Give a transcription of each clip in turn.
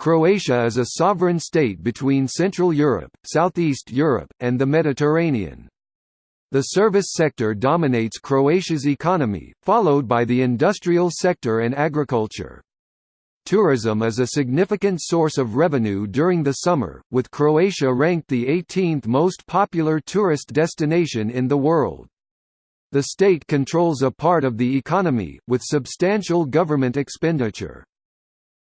Croatia is a sovereign state between Central Europe, Southeast Europe, and the Mediterranean. The service sector dominates Croatia's economy, followed by the industrial sector and agriculture. Tourism is a significant source of revenue during the summer, with Croatia ranked the 18th most popular tourist destination in the world. The state controls a part of the economy, with substantial government expenditure.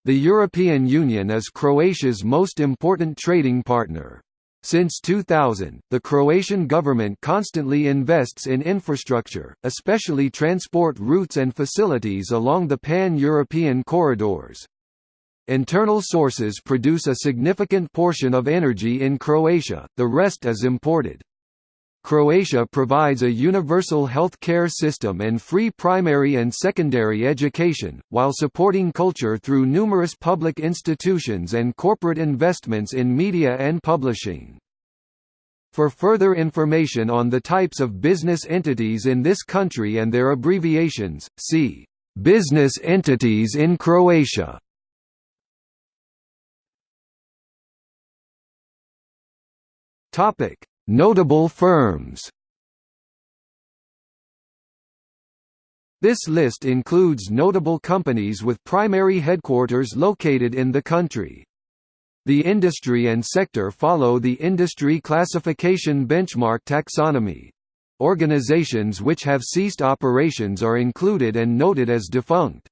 The European Union is Croatia's most important trading partner. Since 2000, the Croatian government constantly invests in infrastructure, especially transport routes and facilities along the pan-European corridors. Internal sources produce a significant portion of energy in Croatia, the rest is imported. Croatia provides a universal health care system and free primary and secondary education, while supporting culture through numerous public institutions and corporate investments in media and publishing. For further information on the types of business entities in this country and their abbreviations, see "'Business entities in Croatia' Topic: Notable firms This list includes notable companies with primary headquarters located in the country. The industry and sector follow the Industry Classification Benchmark taxonomy. Organizations which have ceased operations are included and noted as defunct.